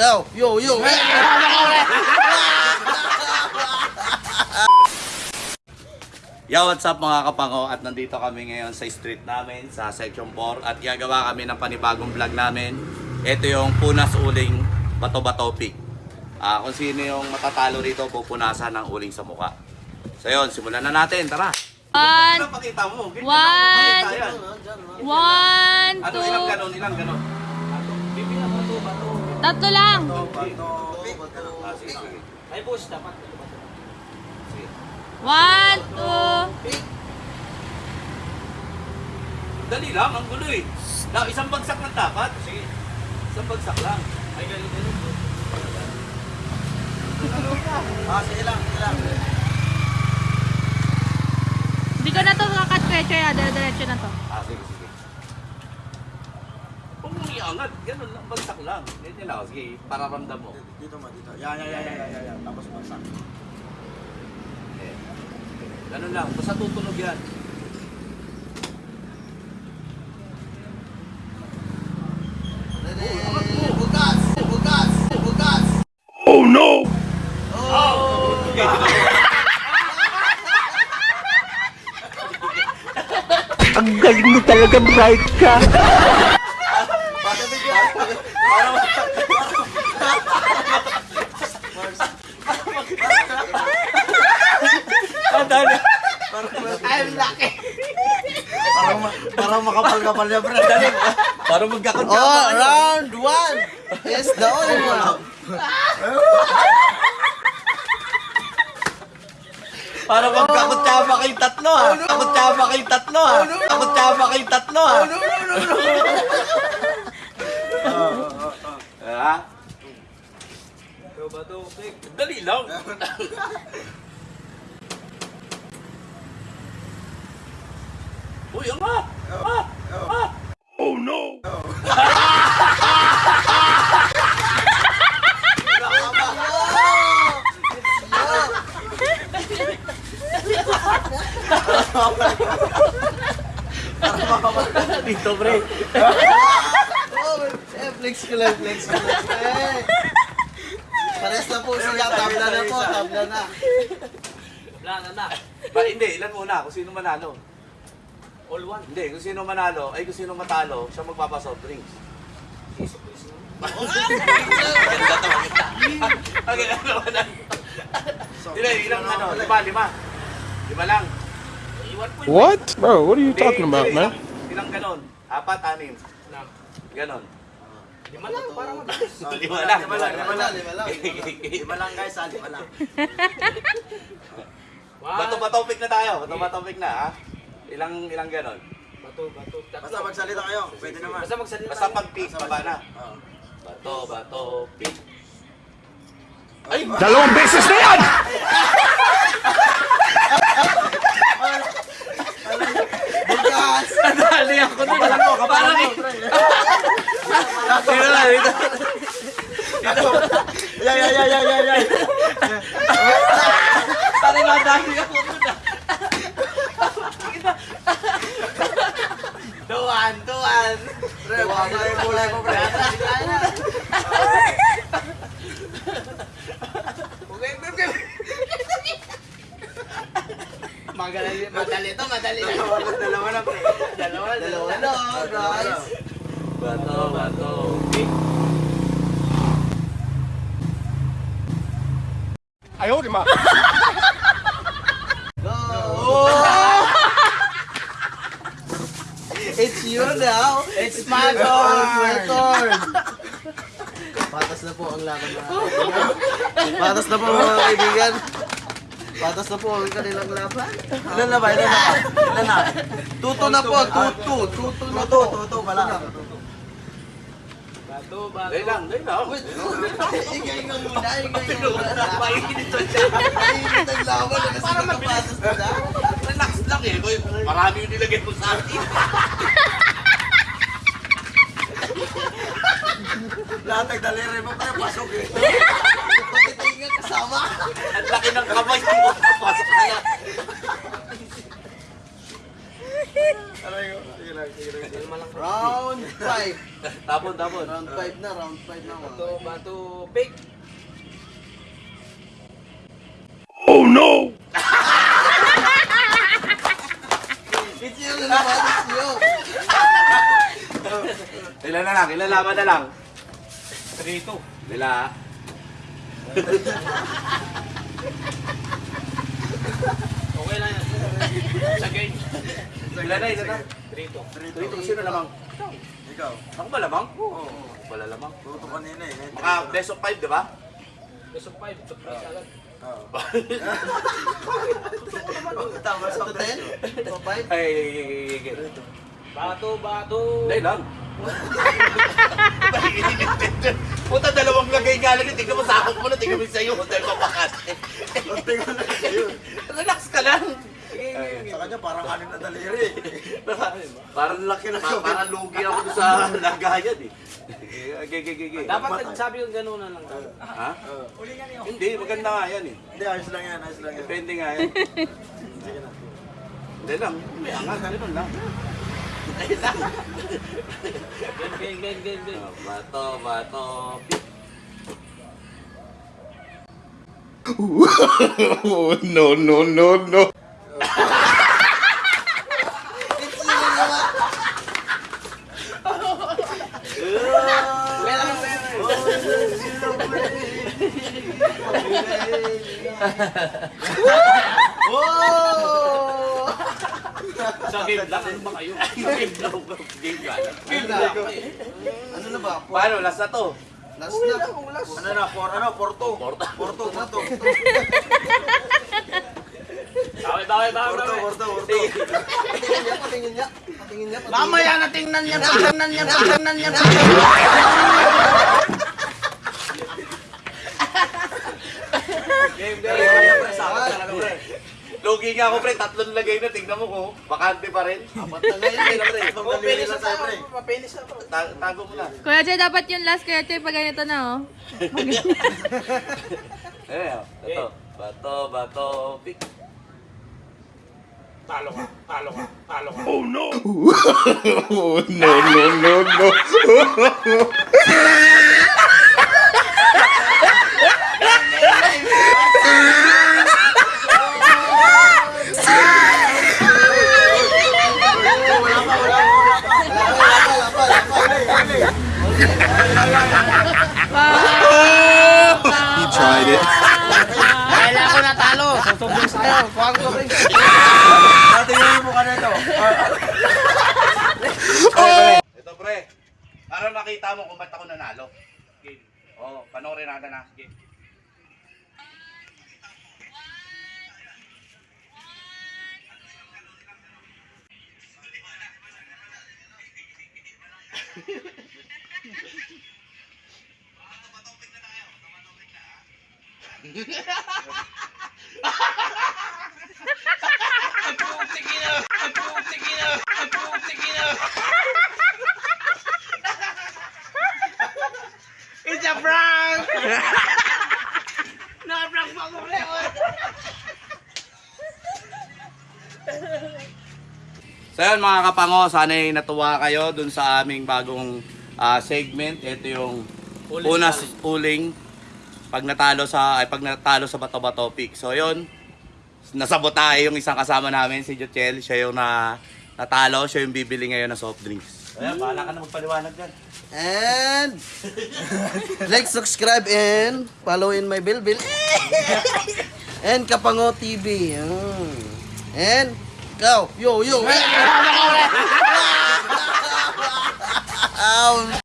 Yo, yo, yo. Yo, what's up mga kapango? At nandito kami ngayon sa street namin, sa Section 4 At gagawa kami ng panibagong vlog namin Ito yung Punas Uling Bato-Bato Pig Ah, Kung sino yung matatalo rito, pupunasan ng uling sa muka So yun, simulan na natin, tara! One, Ano One. one, Ano, two? Tatlo lang. Ah, sige, sige. One, two, Dali lang, ang gulo eh. Isang bagsak lang dapat. Sige. Isang bagsak lang. Ay, ganun ganun. Ah, sige lang, sige lang. Hindi ko na to kakatrecho ya, dire-diretso na to. Ah, sige, sige. Huwag mong iangat. Ganun lang, bagsak lang. Ganyan lang. Sige, para ramdam mo. Dito mo, dito. Yan, yan, yan, yan, yan, yan. Tapos bagsak. Eh, Ganun lang. Basta tutunog yan. Bukas! Bukas! Bukas! Ang galing mo talaga, bright ka. I'm lucky! Parang, parang makapal-kapal niya, bro. Dali. Para magkakot Oh, round one is the only one. Para magkakutsaba kayong tatlo ha. Kakutsaba kayong tatlo ha. Kakutsaba kayong tatlo ha. No, no, no, no. Ha? Dali lang. Uy, ang nga! Ah! Ah! Oh no! Dito, pre. Flex ko lang, flex ko lang. Eh. Pares na po siya, tabla na po, tabla na. Ba, hindi, ilan muna kung sino manalo. All one? Hindi, kung sino manalo, ay kung sino matalo, siya magpapasoft drinks. Ganda to, ganda. Okay, ano naman. Ilan, ilang ano, lima, lima. Lima lang. What? Bro, what are you Hindi, talking about, hindi, man? Ilang, ilang ganon? Apat, anim. Ganon. Lima lang, para mabilis. Lima lang, Lima lang, lima lang, lima lang. Lima lang guys, ah, lima lang. Bato ba topic na tayo? Bato ba topic na, ha? Ilang, ilang ganon? Basta magsalita kayo, pwede naman. Basta magsalita. Basta pag peak, baba na. Oo. Bato, bato, peak. Dalawang beses na yan! Bukas! Nadali ako na. Kapalan mo, kapalan mo. Dito na, dito. Yeah, yeah, yeah, yeah, yeah, yeah. Pare, nadali ako na. Tuwan, tuwan. Pre, baka may kulay mo, pre. Okay, okay, okay. Madali, madali to, madali na. Dalawa na, dalawa na, pre. Dalawa, Dalawa na, guys. Bato, bato, peak. I hold him up. Go! It's you now. It's my It's my turn. turn. Patas na po ang laban mga kaibigan. Patas na po mga kaibigan. Patas na po ang kanilang laban. Ilan na ba? Ilan na? Ilan na? Tuto na po. Tuto. Tuto na po. Tuto pala. Dahil lang, dahil lang. Ingay nga muna. Ingay nga muna. Mainit to siya. Mainit ang laban na. Relax lang eh. Marami yung nilagay mo sa akin. Lahat ng daliri mo pre, pasok eh. Pati tinga kasama. Ang laki ng kamay mo. Pasok na yan. Aray ko. Sige Round 5. Tapon, tapon. Round 5 na, round 5 na. Bato, bato, pick. Oh no! You na naman, you. Ilan na lang, ilan laban na lang. 3-2. Nila. Okay lang yan. Sa game. Ilan na, ilan na. 3-2. 3-2, sino lamang? Ikaw. Ako ba lamang? Oo. Ako pala lamang. Tuto kanina eh. Maka best of 5, di ba? Best of 5. Surprise agad. Tama sa 10? So 5? Ay, Bato, bato. Hindi lang. Puta, dalawang lagay nga lang. Tingnan mo, sakop mo na. Tingnan mo sa'yo. Dahil papakat. Relax ka lang. Kanya parang anim na daliri. Parang laki na. Parang lugi ako doon sa lagayan eh. Okay, okay, okay. Dapat nagsabi yung gano'n na lang. Ha? Hindi, maganda nga yan eh. Hindi, ayos lang yan, ayos lang yan. Depende nga yan. Hindi lang. May angat. Ganun lang. Game, game, game, game. Oh, Bato, bato. Oh no no no no! Oh! Sa game lang, ano ba kayo? Game lang. Game lang. Ano na? Ano na ba? Paano? Last na to. Last na. Ano na? For, ano? Porto. Porto. Porto, Porto. Bawal, bawal, bawal, Porto, bawal. Porto, Porto. Patingin niya, patingin niya. Patingin niya. Mamaya na tingnan niya, tingnan niya, tingnan niya. Game, Kaya, pre, sakot talaga, pre. Logi nga ako, pre. Tatlong lagay na. Tingnan mo ko. Bakante pa rin. Apat na ngayon, pre. Oh, penis lang na tayo, pre. Mapenis na to. Ta- tago mo na. Kuya Jay, dapat yung last Kuya Jay pag ganito na oh. Eh, bato. Bato, bato. Pick. Talo ka, talo ka, talo ka. Oh no! Oh no no no no! It. Kailangan ko na talo. Susubok sa'yo. Kuha ko rin. Patingin mo ka na ito. Ito, pre. Para makita mo kung ba't ako nanalo. Game. Oo, panoorin natin na. Game. Sige na, sige na, sige na. It's a prank! Na-prank pa mo, Leon! So yun mga kapango, sana'y natuwa kayo dun sa aming bagong ah, segment. Ito yung unas uling pag natalo sa ay pag natalo sa bato-ba topic. So yon nasabotahe yung isang kasama namin si Jochel, siya yung na natalo, siya yung bibili ngayon ng soft drinks. Kaya mm. bahala ka na magpaliwanag diyan. And like, subscribe and follow in my bilbil. and Kapango TV. And go, yo, yo.